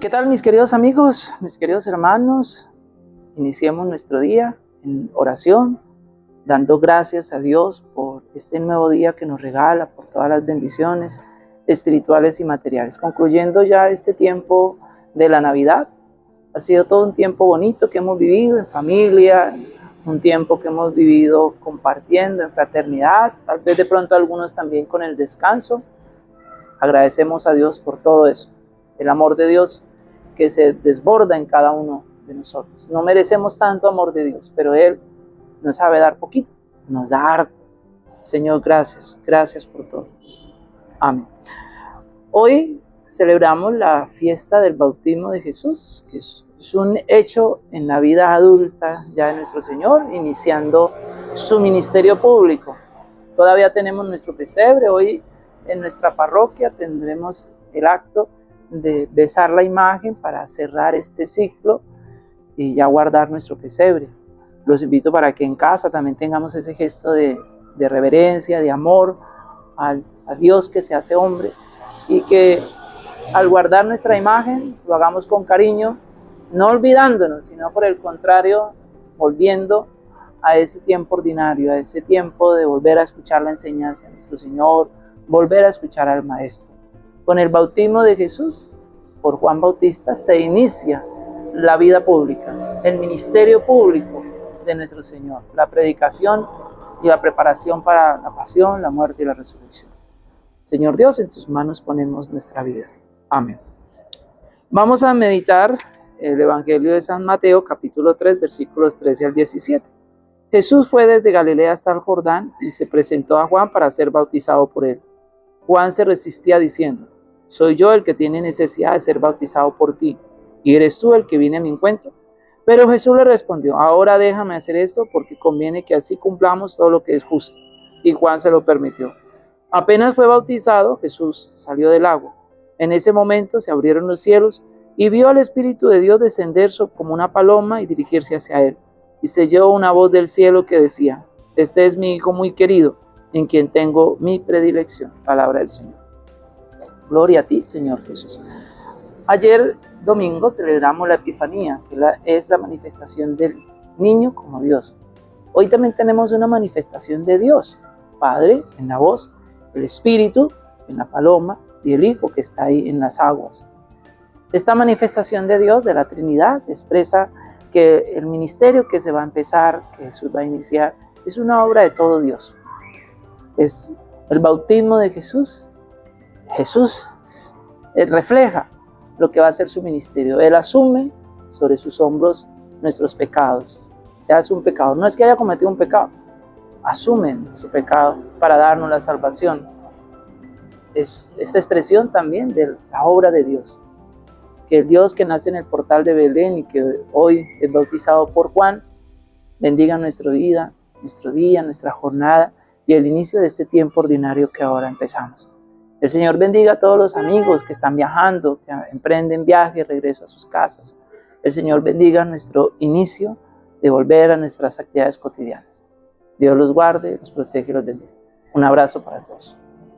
¿Qué tal mis queridos amigos, mis queridos hermanos? Iniciemos nuestro día en oración, dando gracias a Dios por este nuevo día que nos regala, por todas las bendiciones espirituales y materiales. Concluyendo ya este tiempo de la Navidad, ha sido todo un tiempo bonito que hemos vivido en familia, un tiempo que hemos vivido compartiendo en fraternidad, tal vez de pronto algunos también con el descanso. Agradecemos a Dios por todo eso, el amor de Dios que se desborda en cada uno de nosotros. No merecemos tanto amor de Dios, pero Él nos sabe dar poquito, nos da harto. Señor, gracias, gracias por todo. Amén. Hoy celebramos la fiesta del bautismo de Jesús, que es, un hecho en la vida adulta ya de nuestro Señor, iniciando su ministerio público. Todavía tenemos nuestro pesebre, hoy en nuestra parroquia tendremos el acto de besar la imagen para cerrar este ciclo y ya guardar nuestro pesebre. Los invito para que en casa también tengamos ese gesto de, reverencia, de amor al, a Dios que se hace hombre y que al guardar nuestra imagen lo hagamos con cariño, no olvidándonos, sino por el contrario, volviendo a ese tiempo ordinario, a ese tiempo de volver a escuchar la enseñanza de nuestro Señor, volver a escuchar al Maestro. Con el bautismo de Jesús por Juan Bautista se inicia la vida pública, el ministerio público de nuestro Señor, la predicación y la preparación para la pasión, la muerte y la resurrección. Señor Dios, en tus manos ponemos nuestra vida. Amén. Vamos a meditar el Evangelio de San Mateo, capítulo 3, versículos 13 al 17. Jesús fue desde Galilea hasta el Jordán y se presentó a Juan para ser bautizado por él. Juan se resistía diciendo, soy yo el que tiene necesidad de ser bautizado por ti, y eres tú el que viene a mi encuentro. Pero Jesús le respondió, ahora déjame hacer esto porque conviene que así cumplamos todo lo que es justo. Y Juan se lo permitió. Apenas fue bautizado, Jesús salió del agua. En ese momento se abrieron los cielos y vio al Espíritu de Dios descender como una paloma y dirigirse hacia él. Y se oyó una voz del cielo que decía, este es mi Hijo muy querido, en quien tengo mi predilección. Palabra del Señor. Gloria a ti, Señor Jesús. Ayer domingo celebramos la Epifanía, que es la manifestación del niño como Dios. Hoy también tenemos una manifestación de Dios, Padre en la voz, el Espíritu en la paloma y el Hijo que está ahí en las aguas. Esta manifestación de Dios, de la Trinidad, expresa que el ministerio que se va a empezar, que Jesús va a iniciar, es una obra de todo Dios es el bautismo de Jesús. Jesús refleja lo que va a ser su ministerio. Él asume sobre sus hombros nuestros pecados. Se hace un pecado. No es que haya cometido un pecado. Asume su pecado para darnos la salvación. Es esta expresión también de la obra de Dios. Que el Dios que nace en el portal de Belén y que hoy es bautizado por Juan, bendiga nuestra vida, nuestro día, nuestra jornada y el inicio de este tiempo ordinario que ahora empezamos. El Señor bendiga a todos los amigos que están viajando, que emprenden viaje y regreso a sus casas. El Señor bendiga nuestro inicio de volver a nuestras actividades cotidianas. Dios los guarde, los protege y los bendiga. Un abrazo para todos.